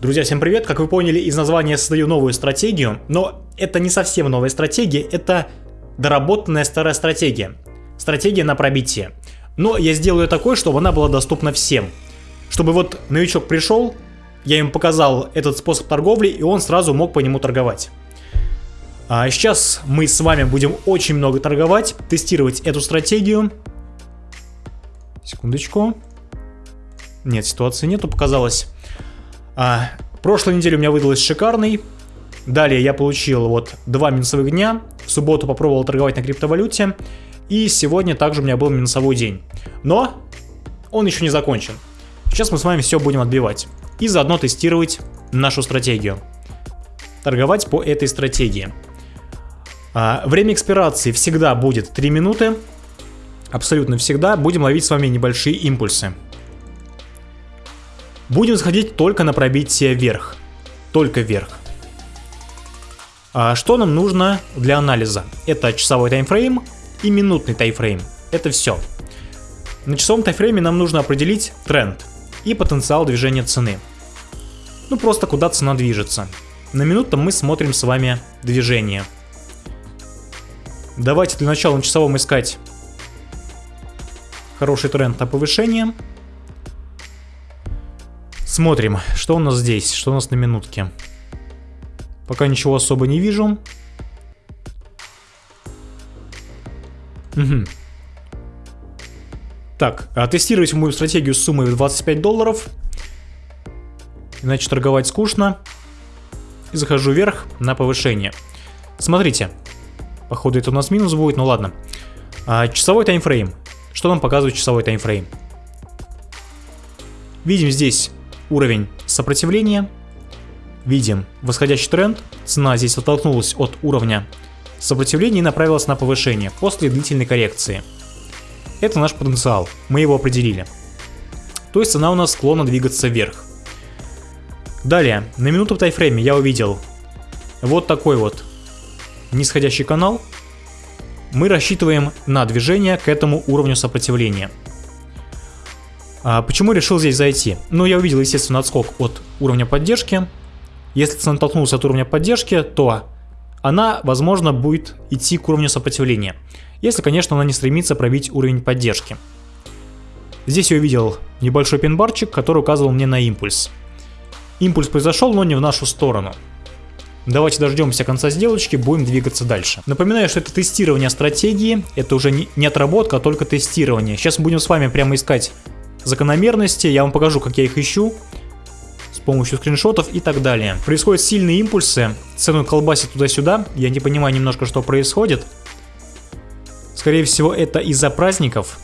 Друзья, всем привет! Как вы поняли, из названия я создаю новую стратегию, но это не совсем новая стратегия, это доработанная старая стратегия. Стратегия на пробитие. Но я сделаю такой, чтобы она была доступна всем. Чтобы вот новичок пришел, я ему показал этот способ торговли, и он сразу мог по нему торговать. А сейчас мы с вами будем очень много торговать, тестировать эту стратегию. Секундочку. Нет, ситуации нету, показалось. А, прошлой неделе у меня выдалась шикарный. Далее я получил вот два минусовых дня. В субботу попробовал торговать на криптовалюте. И сегодня также у меня был минусовой день. Но он еще не закончен. Сейчас мы с вами все будем отбивать. И заодно тестировать нашу стратегию. Торговать по этой стратегии. А, время экспирации всегда будет 3 минуты. Абсолютно всегда. Будем ловить с вами небольшие импульсы. Будем сходить только на пробитие вверх. Только вверх. А что нам нужно для анализа? Это часовой таймфрейм и минутный таймфрейм. Это все. На часовом таймфрейме нам нужно определить тренд и потенциал движения цены. Ну просто куда цена движется. На минутном мы смотрим с вами движение. Давайте для начала на часовом искать хороший тренд на повышение. Смотрим, что у нас здесь, что у нас на минутке. Пока ничего особо не вижу. Угу. Так, а тестировать мою стратегию с суммой в 25 долларов. Иначе торговать скучно. И захожу вверх на повышение. Смотрите. Походу это у нас минус будет, ну ладно. А, часовой таймфрейм. Что нам показывает часовой таймфрейм? Видим здесь уровень сопротивления. Видим восходящий тренд. Цена здесь оттолкнулась от уровня сопротивления и направилась на повышение после длительной коррекции. Это наш потенциал, мы его определили. То есть цена у нас склонна двигаться вверх. Далее, на минуту в тайфрейме я увидел вот такой вот нисходящий канал. Мы рассчитываем на движение к этому уровню сопротивления. А почему решил здесь зайти? Ну, я увидел, естественно, отскок от уровня поддержки. Если цена толкнулась от уровня поддержки, то она, возможно, будет идти к уровню сопротивления. Если, конечно, она не стремится пробить уровень поддержки. Здесь я увидел небольшой пинбарчик, который указывал мне на импульс. Импульс произошел, но не в нашу сторону. Давайте дождемся конца сделочки, будем двигаться дальше. Напоминаю, что это тестирование стратегии, это уже не отработка, а только тестирование. Сейчас мы будем с вами прямо искать закономерности, я вам покажу, как я их ищу с помощью скриншотов и так далее. Происходят сильные импульсы, цену колбасит туда-сюда, я не понимаю немножко, что происходит. Скорее всего, это из-за праздников.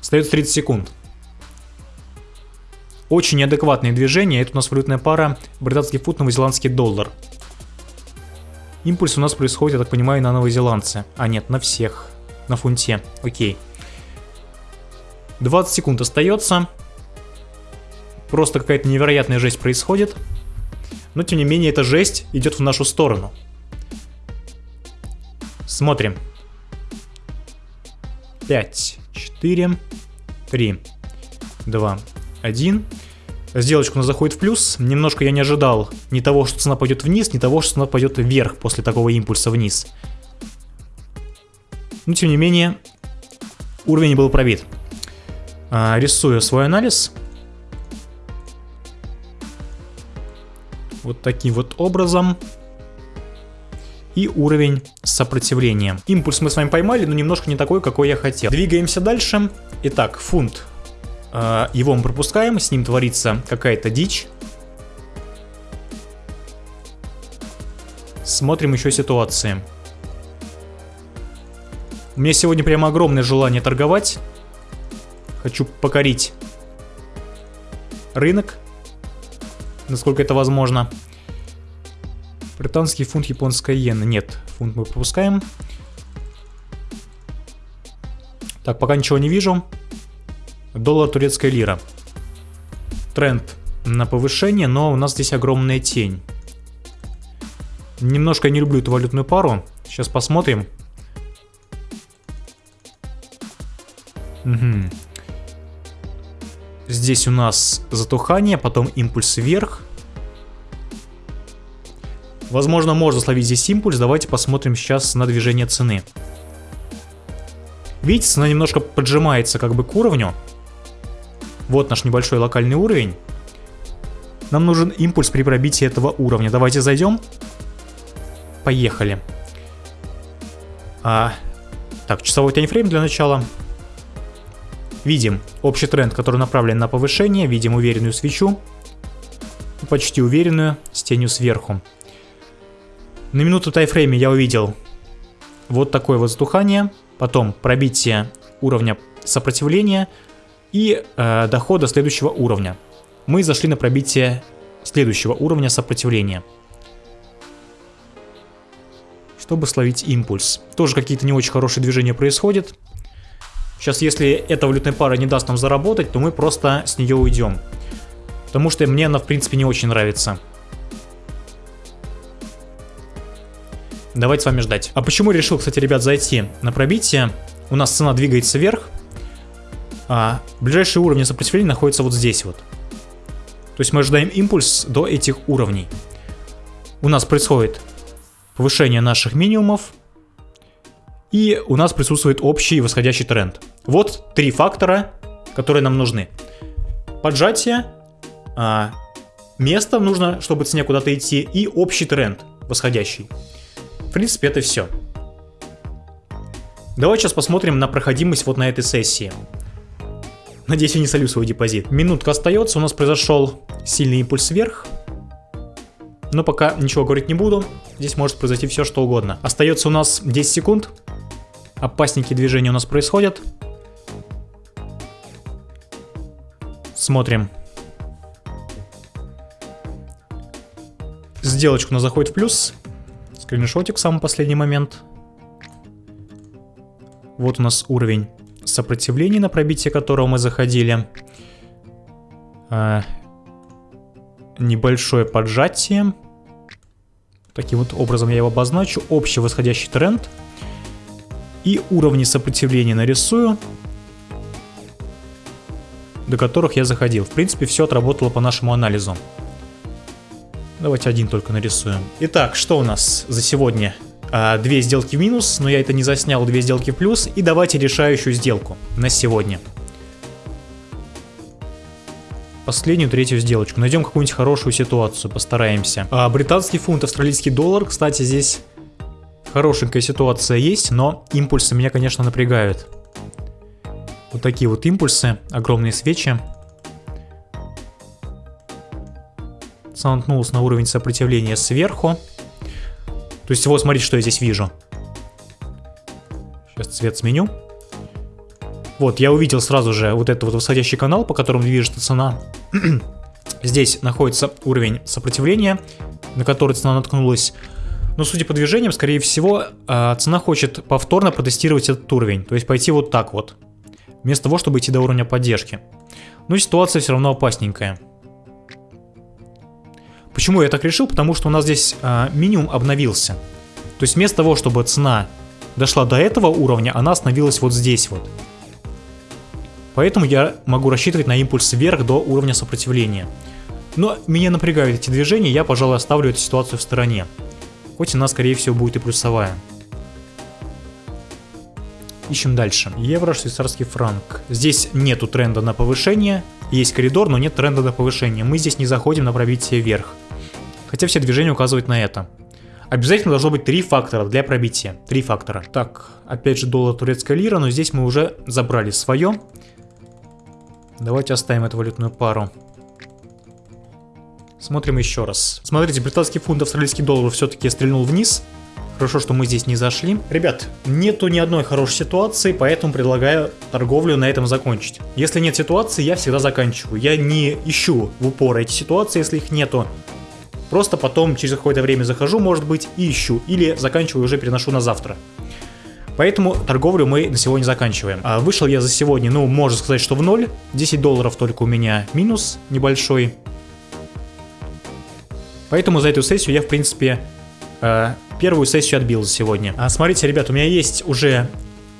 Остается 30 секунд. Очень неадекватные движения. Это у нас валютная пара британский фунт, новозеландский доллар. Импульс у нас происходит, я так понимаю, на новозеландце. А нет, на всех на фунте. Окей. 20 секунд остается. Просто какая-то невероятная жесть происходит. Но тем не менее эта жесть идет в нашу сторону. Смотрим. 5, 4, 3, 2, 1. Сделочка у нас заходит в плюс. Немножко я не ожидал ни того, что цена пойдет вниз, ни того, что цена пойдет вверх после такого импульса вниз. Но тем не менее, уровень был пробит. А, рисую свой анализ. Вот таким вот образом. И уровень сопротивления. Импульс мы с вами поймали, но немножко не такой, какой я хотел. Двигаемся дальше. Итак, фунт. А, его мы пропускаем, с ним творится какая-то дичь. Смотрим еще ситуации. У меня сегодня прямо огромное желание торговать. Хочу покорить рынок, насколько это возможно. Британский фунт, японская иена. Нет, фунт мы пропускаем. Так, пока ничего не вижу. Доллар, турецкая лира. Тренд на повышение, но у нас здесь огромная тень. Немножко я не люблю эту валютную пару. Сейчас посмотрим. Угу. Здесь у нас затухание, потом импульс вверх. Возможно, можно словить здесь импульс. Давайте посмотрим сейчас на движение цены. Видите, цена немножко поджимается как бы к уровню. Вот наш небольшой локальный уровень. Нам нужен импульс при пробитии этого уровня. Давайте зайдем. Поехали. А, так, часовой таймфрейм для начала. Видим общий тренд, который направлен на повышение. Видим уверенную свечу. Почти уверенную, с тенью сверху. На минуту тайфрейме я увидел вот такое вот затухание. Потом пробитие уровня сопротивления и э, дохода следующего уровня. Мы зашли на пробитие следующего уровня сопротивления. Чтобы словить импульс. Тоже какие-то не очень хорошие движения происходят. Сейчас, если эта валютная пара не даст нам заработать, то мы просто с нее уйдем. Потому что мне она, в принципе, не очень нравится. Давайте с вами ждать. А почему решил, кстати, ребят, зайти на пробитие? У нас цена двигается вверх. А ближайшие уровни сопротивления находятся вот здесь вот. То есть мы ожидаем импульс до этих уровней. У нас происходит повышение наших минимумов. И у нас присутствует общий восходящий тренд. Вот три фактора, которые нам нужны. Поджатие, а, место нужно, чтобы цене куда-то идти, и общий тренд восходящий. В принципе, это все. Давайте сейчас посмотрим на проходимость вот на этой сессии. Надеюсь, я не солю свой депозит. Минутка остается, у нас произошел сильный импульс вверх. Но пока ничего говорить не буду. Здесь может произойти все, что угодно. Остается у нас 10 секунд. Опасненькие движения у нас происходят. Смотрим. Сделочку у нас заходит в плюс. Скриншотик в самый последний момент. Вот у нас уровень сопротивления, на пробитие которого мы заходили. А, небольшое поджатие. Таким вот образом я его обозначу. Общий восходящий тренд. И уровни сопротивления нарисую, до которых я заходил. В принципе, все отработало по нашему анализу. Давайте один только нарисуем. Итак, что у нас за сегодня? А, две сделки в минус, но я это не заснял, две сделки в плюс. И давайте решающую сделку на сегодня последнюю третью сделочку. Найдем какую-нибудь хорошую ситуацию, постараемся. А, британский фунт, австралийский доллар. Кстати, здесь хорошенькая ситуация есть, но импульсы меня, конечно, напрягают. Вот такие вот импульсы, огромные свечи. Замкнулся на уровень сопротивления сверху. То есть вот смотрите, что я здесь вижу. Сейчас цвет сменю. Вот, я увидел сразу же вот этот вот восходящий канал, по которому движется цена. Здесь находится уровень сопротивления, на который цена наткнулась. Но судя по движениям, скорее всего, а, цена хочет повторно протестировать этот уровень. То есть пойти вот так вот. Вместо того, чтобы идти до уровня поддержки. Но ситуация все равно опасненькая. Почему я так решил? Потому что у нас здесь а, минимум обновился. То есть вместо того, чтобы цена дошла до этого уровня, она остановилась вот здесь вот. Поэтому я могу рассчитывать на импульс вверх до уровня сопротивления. Но меня напрягают эти движения, я, пожалуй, оставлю эту ситуацию в стороне. Хоть она, скорее всего, будет и плюсовая. Ищем дальше. Евро, швейцарский франк. Здесь нету тренда на повышение. Есть коридор, но нет тренда на повышение. Мы здесь не заходим на пробитие вверх. Хотя все движения указывают на это. Обязательно должно быть три фактора для пробития. Три фактора. Так, опять же доллар турецкая лира, но здесь мы уже забрали свое. Давайте оставим эту валютную пару. Смотрим еще раз. Смотрите, британский фунт, австралийский доллар все-таки стрельнул вниз. Хорошо, что мы здесь не зашли. Ребят, нету ни одной хорошей ситуации, поэтому предлагаю торговлю на этом закончить. Если нет ситуации, я всегда заканчиваю. Я не ищу в упор эти ситуации, если их нету. Просто потом через какое-то время захожу, может быть, и ищу. Или заканчиваю уже переношу на завтра. Поэтому торговлю мы на сегодня заканчиваем. А вышел я за сегодня, ну, можно сказать, что в ноль. 10 долларов только у меня минус небольшой. Поэтому за эту сессию я, в принципе, э, первую сессию отбил за сегодня. А смотрите, ребят, у меня есть уже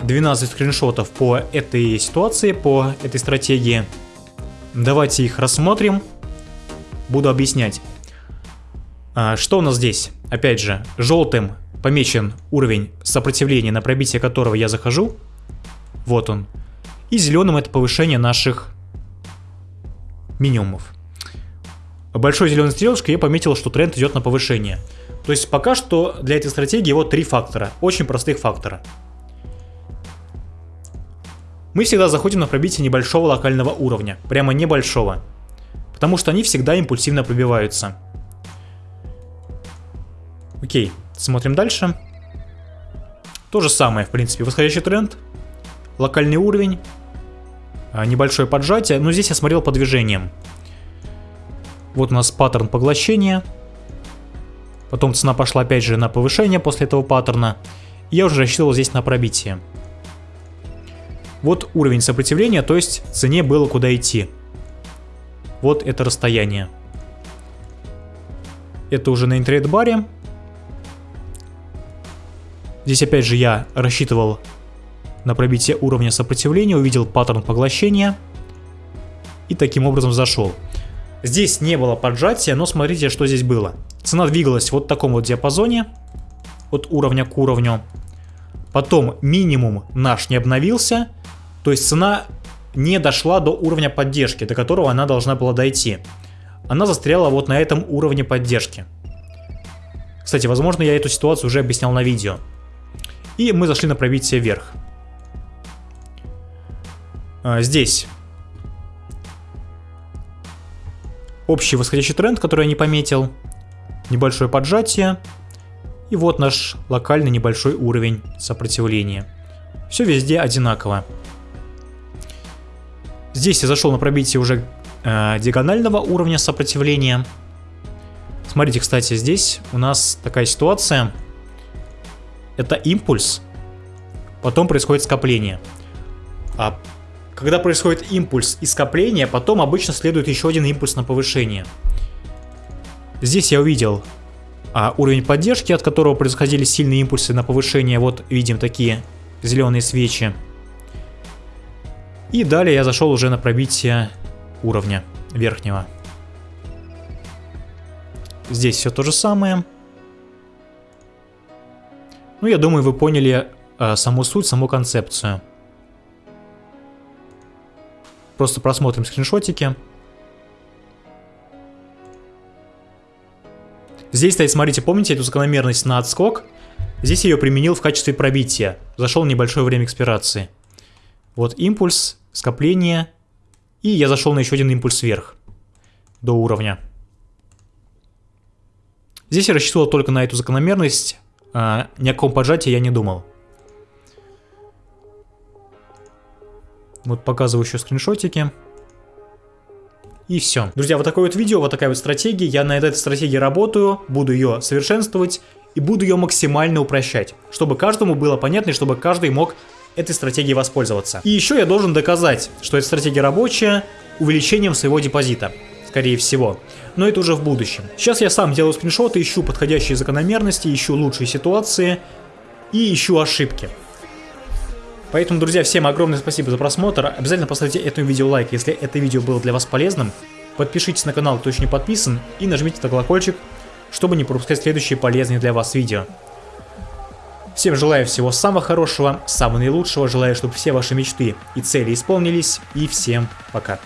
12 скриншотов по этой ситуации, по этой стратегии. давайте их рассмотрим. Буду объяснять. А, что у нас здесь? Опять же, желтым помечен уровень сопротивления, на пробитие которого я захожу. Вот он. И зеленым это повышение наших минимумов. Большой зеленой стрелочкой я пометил, что тренд идет на повышение. То есть пока что для этой стратегии вот три фактора. Очень простых фактора. Мы всегда заходим на пробитие небольшого локального уровня. Прямо небольшого. Потому что они всегда импульсивно пробиваются. Окей, смотрим дальше. То же самое, в принципе, восходящий тренд, локальный уровень, а, небольшое поджатие, но здесь я смотрел по движениям. Вот у нас паттерн поглощения. Потом цена пошла опять же на повышение после этого паттерна. И я уже рассчитывал здесь на пробитие. Вот уровень сопротивления, то есть цене было куда идти. Вот это расстояние. Это уже на интрейд-баре. Здесь опять же я рассчитывал на пробитие уровня сопротивления, увидел паттерн поглощения и таким образом зашел. Здесь не было поджатия, но смотрите, что здесь было. Цена двигалась вот в таком вот диапазоне, от уровня к уровню. Потом минимум наш не обновился, то есть цена не дошла до уровня поддержки, до которого она должна была дойти. Она застряла вот на этом уровне поддержки. Кстати, возможно, я эту ситуацию уже объяснял на видео. И мы зашли на пробитие вверх. А, здесь общий восходящий тренд, который я не пометил. Небольшое поджатие. И вот наш локальный небольшой уровень сопротивления. Все везде одинаково. Здесь я зашел на пробитие уже э, диагонального уровня сопротивления. Смотрите, кстати, здесь у нас такая ситуация. Это импульс, потом происходит скопление. А когда происходит импульс и скопление, потом обычно следует еще один импульс на повышение. Здесь я увидел а, уровень поддержки, от которого происходили сильные импульсы на повышение. Вот видим такие зеленые свечи. И далее я зашел уже на пробитие уровня верхнего. Здесь все то же самое. Ну, я думаю, вы поняли э, саму суть, саму концепцию. Просто просмотрим скриншотики. Здесь стоит, смотрите, помните эту закономерность на отскок? Здесь ее применил в качестве пробития. Зашел небольшое время экспирации. Вот импульс, скопление. И я зашел на еще один импульс вверх. До уровня. Здесь я рассчитывал только на эту закономерность. А, ни о каком поджатии я не думал. Вот показываю еще скриншотики. И все. Друзья, вот такое вот видео, вот такая вот стратегия. Я на этой стратегии работаю, буду ее совершенствовать и буду ее максимально упрощать, чтобы каждому было понятно и чтобы каждый мог этой стратегией воспользоваться. И еще я должен доказать, что эта стратегия рабочая увеличением своего депозита, скорее всего. Но это уже в будущем. Сейчас я сам делаю скриншоты, ищу подходящие закономерности, ищу лучшие ситуации и ищу ошибки. Поэтому, друзья, всем огромное спасибо за просмотр. Обязательно поставьте этому видео лайк, если это видео было для вас полезным. Подпишитесь на канал, кто еще не подписан, и нажмите на колокольчик, чтобы не пропускать следующие полезные для вас видео. Всем желаю всего самого хорошего, самого наилучшего, желаю, чтобы все ваши мечты и цели исполнились, и всем пока.